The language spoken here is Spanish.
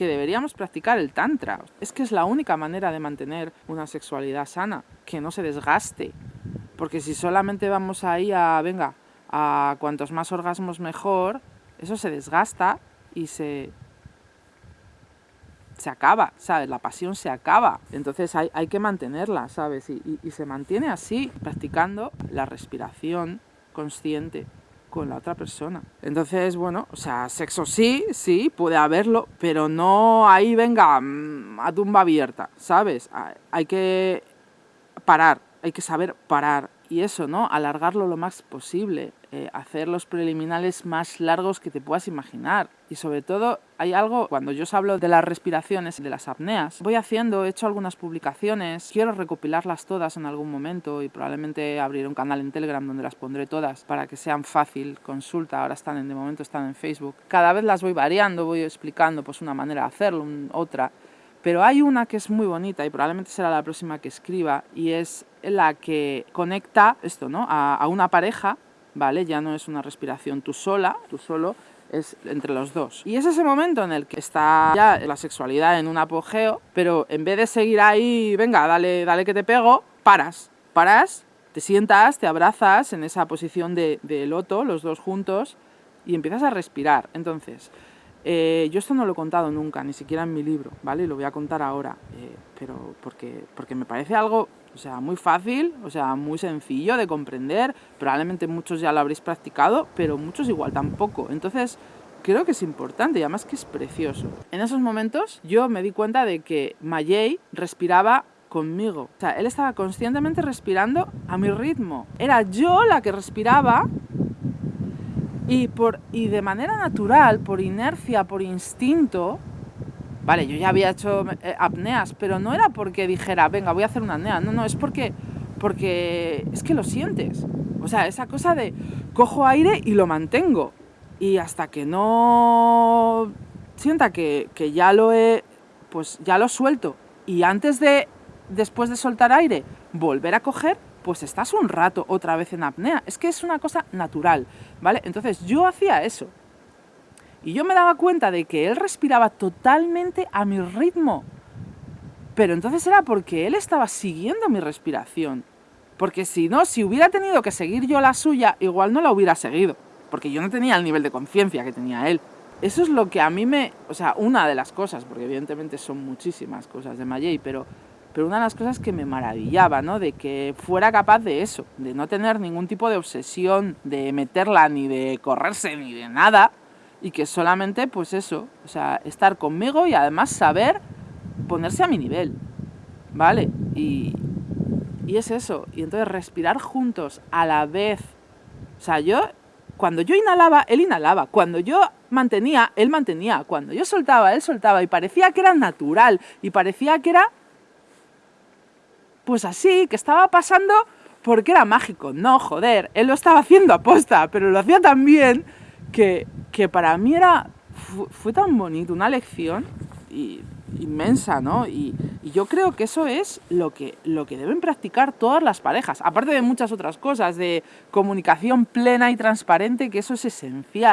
que deberíamos practicar el tantra. Es que es la única manera de mantener una sexualidad sana, que no se desgaste. Porque si solamente vamos ahí a, venga, a cuantos más orgasmos mejor, eso se desgasta y se, se acaba, ¿sabes? La pasión se acaba. Entonces hay, hay que mantenerla, ¿sabes? Y, y, se mantiene así, practicando la respiración consciente con la otra persona. Entonces, bueno, o sea, sexo sí, sí, puede haberlo, pero no ahí venga mm, a tumba abierta, ¿sabes? Hay que parar, hay que saber parar y eso, ¿no? Alargarlo lo más posible, eh, hacer los preliminares más largos que te puedas imaginar. Y sobre todo, hay algo, cuando yo os hablo de las respiraciones y de las apneas, voy haciendo, he hecho algunas publicaciones, quiero recopilarlas todas en algún momento y probablemente abrir un canal en Telegram donde las pondré todas para que sean fácil consulta, ahora están en, de momento están en Facebook. Cada vez las voy variando, voy explicando pues una manera de hacerlo, otra, pero hay una que es muy bonita y probablemente será la próxima que escriba y es la que conecta esto, ¿no? A, una pareja, ¿vale? Ya no es una respiración tú sola, tú solo, es entre los dos. Y es ese momento en el que está ya la sexualidad en un apogeo, pero en vez de seguir ahí, venga, dale, dale que te pego, paras, paras, te sientas, te abrazas en esa posición de, de loto, los dos juntos, y empiezas a respirar. Entonces, eh, yo esto no lo he contado nunca, ni siquiera en mi libro, ¿vale? Lo voy a contar ahora, eh, pero porque, porque me parece algo, o sea, muy fácil, o sea, muy sencillo de comprender, probablemente muchos ya lo habréis practicado, pero muchos igual tampoco, entonces creo que es importante y además que es precioso. En esos momentos yo me di cuenta de que Mayei respiraba conmigo, o sea, él estaba conscientemente respirando a mi ritmo, era yo la que respiraba y, por, y de manera natural, por inercia, por instinto, vale, yo ya había hecho eh, apneas, pero no era porque dijera, venga, voy a hacer una apnea, no, no, es porque, porque es que lo sientes. O sea, esa cosa de cojo aire y lo mantengo. Y hasta que no sienta que, que ya lo he, pues ya lo suelto. Y antes de, después de soltar aire, volver a coger, pues estás un rato otra vez en apnea. Es que es una cosa natural, ¿vale? Entonces yo hacía eso. Y yo me daba cuenta de que él respiraba totalmente a mi ritmo. Pero entonces era porque él estaba siguiendo mi respiración. Porque si no, si hubiera tenido que seguir yo la suya, igual no la hubiera seguido. Porque yo no tenía el nivel de conciencia que tenía él. Eso es lo que a mí me... O sea, una de las cosas, porque evidentemente son muchísimas cosas de Mayei, pero pero una de las cosas que me maravillaba, ¿no? De que fuera capaz de eso, de no tener ningún tipo de obsesión, de meterla ni de correrse ni de nada, y que solamente, pues eso, o sea, estar conmigo y además saber ponerse a mi nivel, ¿vale? Y, y es eso, y entonces respirar juntos a la vez, o sea, yo, cuando yo inhalaba, él inhalaba, cuando yo mantenía, él mantenía, cuando yo soltaba, él soltaba, y parecía que era natural, y parecía que era pues así, que estaba pasando porque era mágico. No, joder, él lo estaba haciendo aposta, pero lo hacía tan bien que, que para mí era, fue, tan bonito, una lección y, inmensa, ¿no? Y, y, yo creo que eso es lo que, lo que deben practicar todas las parejas, aparte de muchas otras cosas, de comunicación plena y transparente, que eso es esencial.